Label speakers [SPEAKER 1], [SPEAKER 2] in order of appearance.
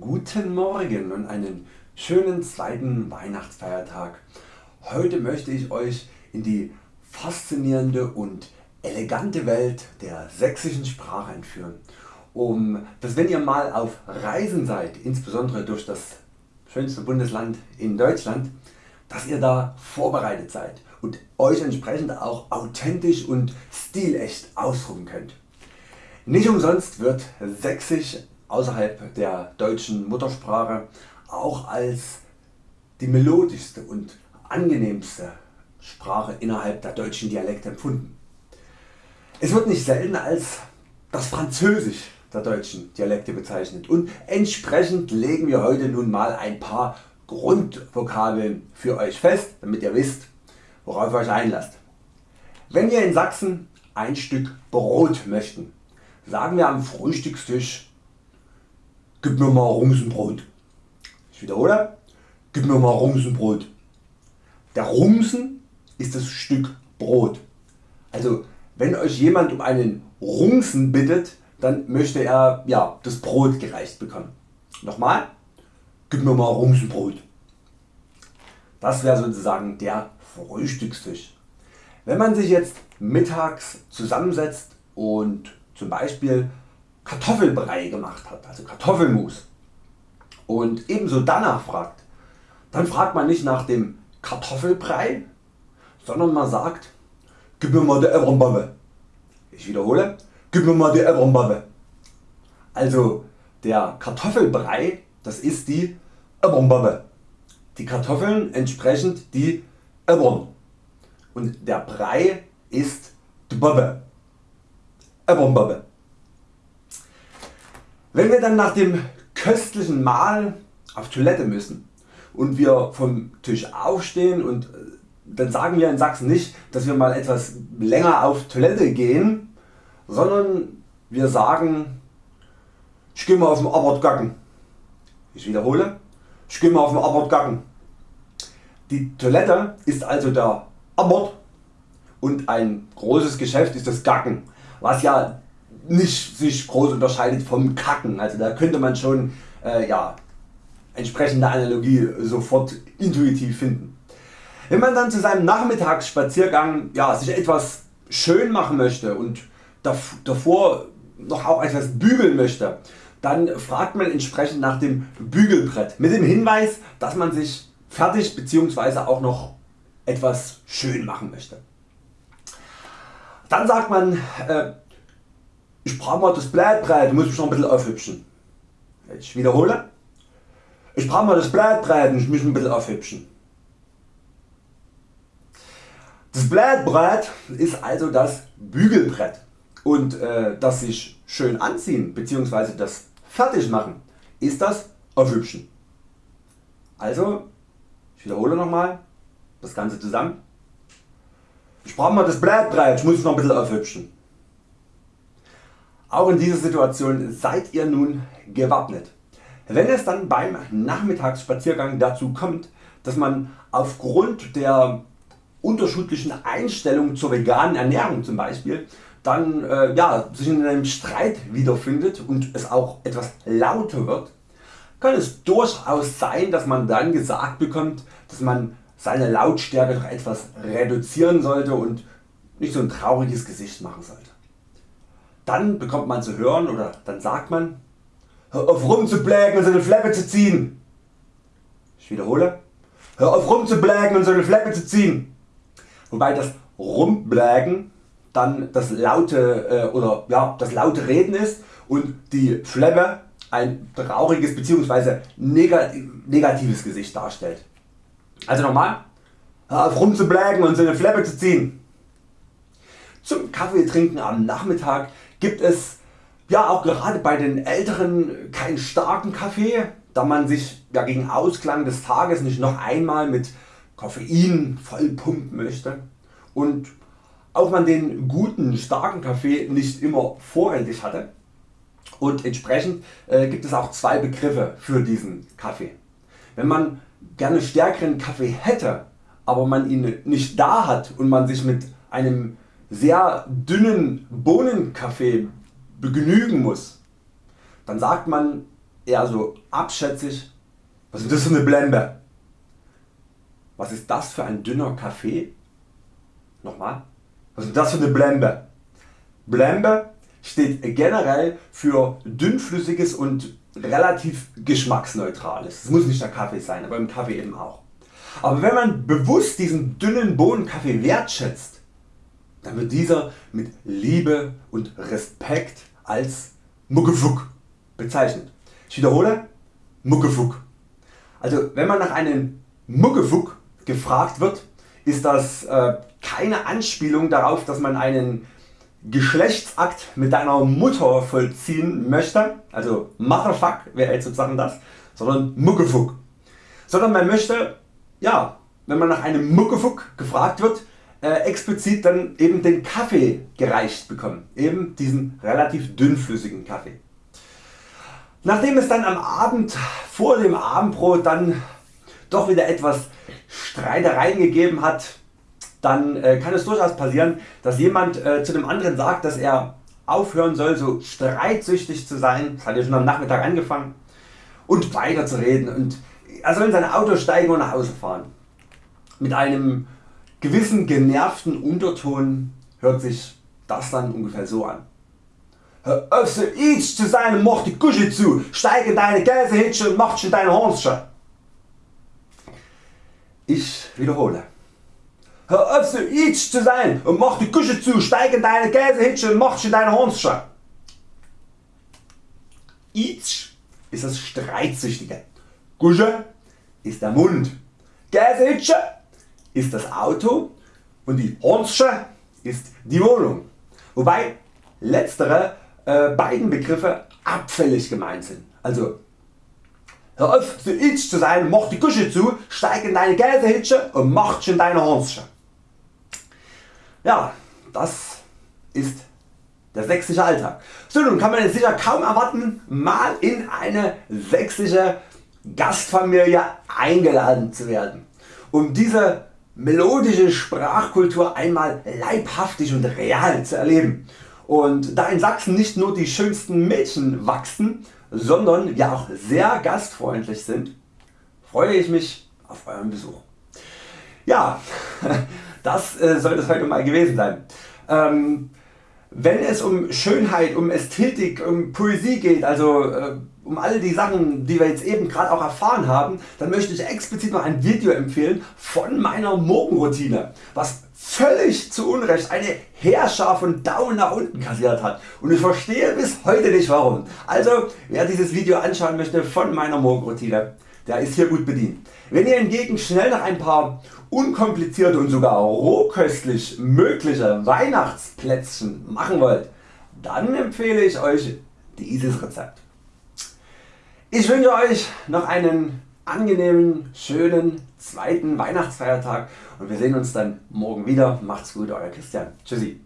[SPEAKER 1] Guten Morgen und einen schönen zweiten Weihnachtsfeiertag. Heute möchte ich Euch in die faszinierende und elegante Welt der sächsischen Sprache entführen, um dass wenn ihr mal auf Reisen seid, insbesondere durch das schönste Bundesland in Deutschland, dass ihr da vorbereitet seid und Euch entsprechend auch authentisch und stilecht ausdrücken könnt. Nicht umsonst wird Sächsisch außerhalb der deutschen Muttersprache auch als die melodischste und angenehmste Sprache innerhalb der deutschen Dialekte empfunden. Es wird nicht selten als das Französisch der deutschen Dialekte bezeichnet und entsprechend legen wir heute nun mal ein paar Grundvokabeln für Euch fest, damit ihr wisst worauf ihr Euch einlasst. Wenn wir in Sachsen ein Stück Brot möchten, sagen wir am Frühstückstisch Gib mir mal Rumsenbrot. Ich wiederhole, gib mir mal Rumsenbrot. Der Rumsen ist das Stück Brot. Also wenn Euch jemand um einen Rumsen bittet, dann möchte er ja, das Brot gereicht bekommen. Nochmal, gib mir mal Rumsenbrot. Das wäre sozusagen der Frühstückstisch. Wenn man sich jetzt mittags zusammensetzt und zum Beispiel Kartoffelbrei gemacht hat, also Kartoffelmus und ebenso danach fragt, dann fragt man nicht nach dem Kartoffelbrei, sondern man sagt, gib mir mal die Eberenbabbe. Ich wiederhole, gib mir mal die Eberenbabbe. Also der Kartoffelbrei, das ist die Eberenbabbe. Die Kartoffeln entsprechend die Ebern und der Brei ist die Bobbe. Ebernbobbe. Wenn wir dann nach dem köstlichen Mahl auf Toilette müssen und wir vom Tisch aufstehen und äh, dann sagen wir in Sachsen nicht, dass wir mal etwas länger auf Toilette gehen, sondern wir sagen, ich gehe mal auf den Abort gacken. Ich wiederhole, ich gehe mal auf den Abort gacken. Die Toilette ist also der Abort und ein großes Geschäft ist das Gacken, was ja nicht sich groß unterscheidet vom Kacken. Also da könnte man schon äh, ja, entsprechende Analogie sofort intuitiv finden. Wenn man dann zu seinem Nachmittagsspaziergang ja, sich etwas schön machen möchte und davor noch auch etwas bügeln möchte, dann fragt man entsprechend nach dem Bügelbrett mit dem Hinweis dass man sich fertig bzw. auch noch etwas schön machen möchte. Dann sagt man äh, ich brauche mal das Blattbrett, muss mich noch ein bisschen aufhübschen. Ich wiederhole, ich brauche mal das Blattbrett, ich muss mich ein bisschen aufhübschen. Das Blattbrett ist also das Bügelbrett und äh, das sich schön anziehen bzw. das fertig machen ist das Aufhübschen. Also ich wiederhole nochmal das Ganze zusammen. Ich brauche mal das Blattbrett, ich muss noch ein bisschen aufhübschen. Auch in dieser Situation seid ihr nun gewappnet. Wenn es dann beim Nachmittagsspaziergang dazu kommt, dass man aufgrund der unterschiedlichen Einstellung zur veganen Ernährung zum Beispiel dann äh, ja, sich in einem Streit wiederfindet und es auch etwas lauter wird, kann es durchaus sein dass man dann gesagt bekommt dass man seine Lautstärke doch etwas reduzieren sollte und nicht so ein trauriges Gesicht machen sollte. Dann bekommt man zu hören oder dann sagt man, hör auf rumzublägen und so eine Fleppe zu ziehen. Ich wiederhole, hör auf rumzublägen und so eine Fleppe zu ziehen. Wobei das Rumblägen dann das laute, äh, oder, ja, das laute Reden ist und die Fleppe ein trauriges bzw. negatives Gesicht darstellt. Also nochmal, auf rumzublägen und so eine Fleppe zu ziehen. Zum Kaffee trinken am Nachmittag gibt es ja auch gerade bei den Älteren keinen starken Kaffee, da man sich ja gegen Ausklang des Tages nicht noch einmal mit Koffein vollpumpen möchte und auch man den guten starken Kaffee nicht immer vorrätig hatte und entsprechend äh, gibt es auch zwei Begriffe für diesen Kaffee. Wenn man gerne stärkeren Kaffee hätte, aber man ihn nicht da hat und man sich mit einem sehr dünnen Bohnenkaffee begnügen muss, dann sagt man eher so abschätzig, was ist das für eine Blembe? Was ist das für ein dünner Kaffee? Nochmal, was ist das für eine Blembe? Blembe steht generell für dünnflüssiges und relativ geschmacksneutrales. Es muss nicht der Kaffee sein, aber im Kaffee eben auch. Aber wenn man bewusst diesen dünnen Bohnenkaffee wertschätzt, dann wird dieser mit Liebe und Respekt als Muckefuck bezeichnet. Ich wiederhole, Muckefuck. Also wenn man nach einem Muckefuck gefragt wird, ist das äh, keine Anspielung darauf, dass man einen Geschlechtsakt mit deiner Mutter vollziehen möchte, also Motherfuck wäre jetzt sozusagen das, sondern Muckefuck. Sondern man möchte, ja, wenn man nach einem Muckefuck gefragt wird, äh, explizit dann eben den Kaffee gereicht bekommen, eben diesen relativ dünnflüssigen Kaffee. Nachdem es dann am Abend vor dem Abendbrot dann doch wieder etwas Streitereien gegeben hat, dann äh, kann es durchaus passieren, dass jemand äh, zu dem anderen sagt, dass er aufhören soll so streitsüchtig zu sein, das hat ja schon am Nachmittag angefangen, und weiter zu reden und er soll in sein Auto steigen und nach Hause fahren. Mit einem gewissen genervten Unterton hört sich das dann ungefähr so an. Hör auf so each zu sein und mach die Kusche zu, steig in deine Käsehitsche und mach schon deine Hornsche. Ich wiederhole. Hör auf so each zu sein und mach die Küche zu, steig in deine Käsehitsche und mach schon deine Hornsche. Each ist das Streitsüchtige. Kusche ist der Mund. Käsehitsche ist das Auto und die Hornsche ist die Wohnung. Wobei letztere äh, beiden Begriffe abfällig gemeint sind. Also Hör auf so itch zu sein, mach die Küche zu, steig in deine Käsehitsche und mach schon deine Hornsche. Ja, das ist der sächsische Alltag. So nun kann man es sicher kaum erwarten mal in eine sächsische Gastfamilie eingeladen zu werden. Um diese melodische Sprachkultur einmal leibhaftig und real zu erleben. Und da in Sachsen nicht nur die schönsten Mädchen wachsen, sondern wir auch sehr gastfreundlich sind, freue ich mich auf euren Besuch. Ja, das äh, soll es heute mal gewesen sein. Ähm, wenn es um Schönheit, um Ästhetik, um Poesie geht, also äh, um all die Sachen die wir jetzt eben gerade auch erfahren haben, dann möchte ich explizit noch ein Video empfehlen von meiner Morgenroutine, was völlig zu Unrecht eine Heerschar von Daumen nach unten kassiert hat und ich verstehe bis heute nicht warum. Also wer dieses Video anschauen möchte von meiner Morgenroutine, der ist hier gut bedient. Wenn ihr hingegen schnell noch ein paar unkomplizierte und sogar rohköstlich mögliche Weihnachtsplätzchen machen wollt, dann empfehle ich Euch dieses Rezept. Ich wünsche Euch noch einen angenehmen, schönen zweiten Weihnachtsfeiertag und wir sehen uns dann morgen wieder. Macht's gut, Euer Christian. Tschüssi.